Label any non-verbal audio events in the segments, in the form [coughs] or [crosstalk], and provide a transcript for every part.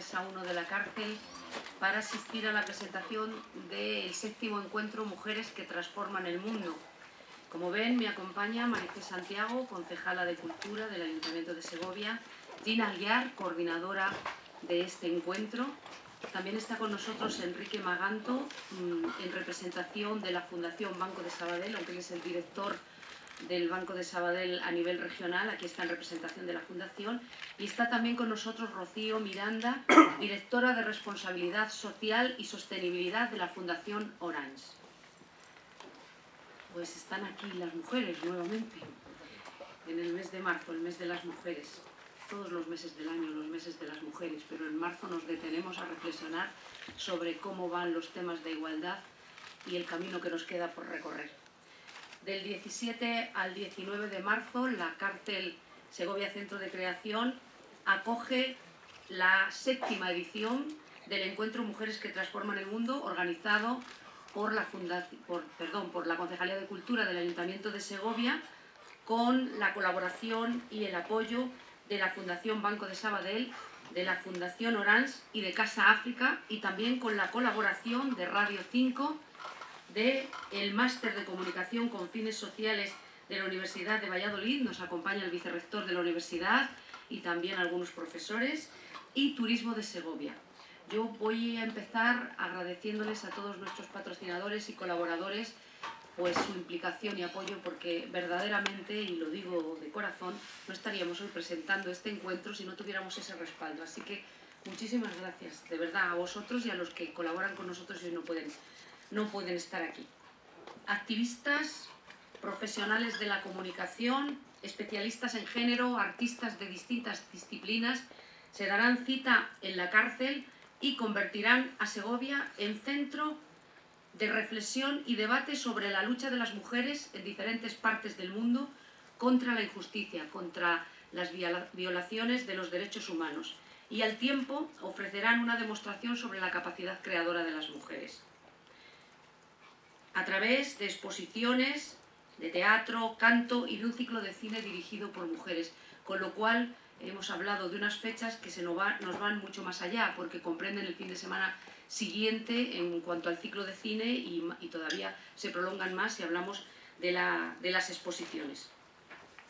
ESA 1 de la cárcel para asistir a la presentación del séptimo encuentro Mujeres que transforman el mundo. Como ven, me acompaña Maricé Santiago, concejala de Cultura del Ayuntamiento de Segovia, Gina Aguiar, coordinadora de este encuentro. También está con nosotros Enrique Maganto, mm, en representación de la Fundación Banco de Sabadell, aunque él es el director del Banco de Sabadell a nivel regional, aquí está en representación de la Fundación, y está también con nosotros Rocío Miranda, [coughs] directora de Responsabilidad Social y Sostenibilidad de la Fundación Orange. Pues están aquí las mujeres nuevamente, en el mes de marzo, el mes de las mujeres, todos los meses del año, los meses de las mujeres, pero en marzo nos detenemos a reflexionar sobre cómo van los temas de igualdad y el camino que nos queda por recorrer. Del 17 al 19 de marzo, la cárcel Segovia Centro de Creación acoge la séptima edición del encuentro Mujeres que Transforman el Mundo, organizado por la, por, perdón, por la Concejalía de Cultura del Ayuntamiento de Segovia, con la colaboración y el apoyo de la Fundación Banco de Sabadell, de la Fundación Orange y de Casa África, y también con la colaboración de Radio 5, del Máster de Comunicación con Fines Sociales de la Universidad de Valladolid, nos acompaña el vicerrector de la universidad y también algunos profesores, y Turismo de Segovia. Yo voy a empezar agradeciéndoles a todos nuestros patrocinadores y colaboradores pues su implicación y apoyo porque verdaderamente, y lo digo de corazón, no estaríamos hoy presentando este encuentro si no tuviéramos ese respaldo. Así que muchísimas gracias, de verdad, a vosotros y a los que colaboran con nosotros y no pueden no pueden estar aquí. Activistas, profesionales de la comunicación, especialistas en género, artistas de distintas disciplinas, se darán cita en la cárcel y convertirán a Segovia en centro de reflexión y debate sobre la lucha de las mujeres en diferentes partes del mundo contra la injusticia, contra las violaciones de los derechos humanos y al tiempo ofrecerán una demostración sobre la capacidad creadora de las mujeres a través de exposiciones de teatro, canto y de un ciclo de cine dirigido por mujeres, con lo cual hemos hablado de unas fechas que se nos, van mucho más allá, porque comprenden el fin de semana siguiente en cuanto al ciclo de cine y, todavía se prolongan más si hablamos de, de, las exposiciones.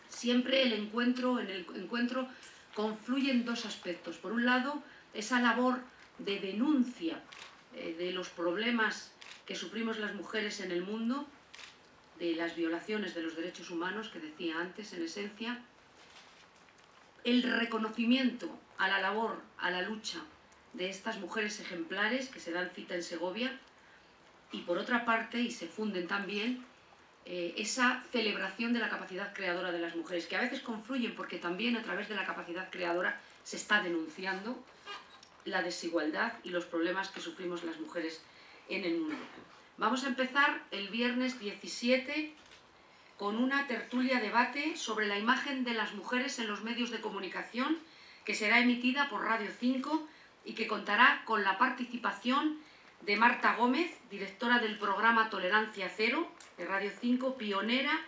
Siempre el encuentro, en el encuentro confluyen dos aspectos. Por un lado, esa labor de denuncia eh, de los problemas que sufrimos las mujeres en el mundo, de las violaciones de los derechos humanos, que decía antes, en esencia, el reconocimiento a la labor, a la lucha de estas mujeres ejemplares que se dan cita en Segovia, y por otra parte, y se funden también, eh, esa celebración de la capacidad creadora de las mujeres, que a veces confluyen porque también a través de la capacidad creadora se está denunciando la desigualdad y los problemas que sufrimos las mujeres en el mundo. Vamos a empezar el viernes 17 con una tertulia debate sobre la imagen de las mujeres en los medios de comunicación que será emitida por Radio 5 y que contará con la participación de Marta Gómez, directora del programa Tolerancia Cero de Radio 5, pionera,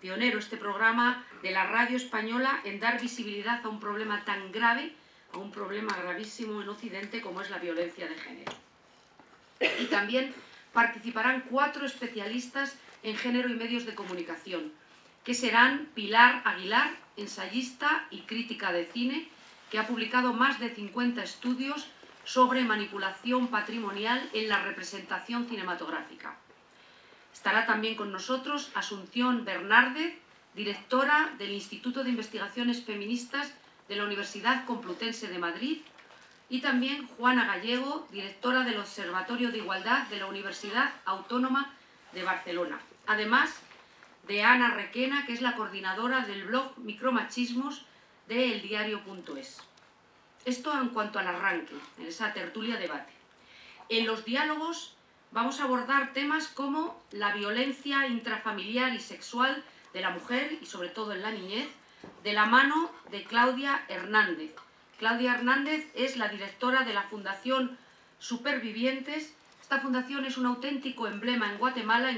pionero este programa de la radio española en dar visibilidad a un problema tan grave, a un problema gravísimo en Occidente como es la violencia de género también participarán cuatro especialistas en género y medios de comunicación, que serán Pilar Aguilar, ensayista y crítica de cine, que ha publicado más de 50 estudios sobre manipulación patrimonial en la representación cinematográfica. Estará también con nosotros Asunción Bernárdez, directora del Instituto de Investigaciones Feministas de la Universidad Complutense de Madrid, y también Juana Gallego, directora del Observatorio de Igualdad de la Universidad Autónoma de Barcelona. Además de Ana Requena, que es la coordinadora del blog Micromachismos de eldiario.es. Esto en cuanto al arranque, en esa tertulia debate. En los diálogos vamos a abordar temas como la violencia intrafamiliar y sexual de la mujer y sobre todo en la niñez, de la mano de Claudia Hernández, Claudia Hernández es la directora de la Fundación Supervivientes. Esta fundación es un auténtico emblema en Guatemala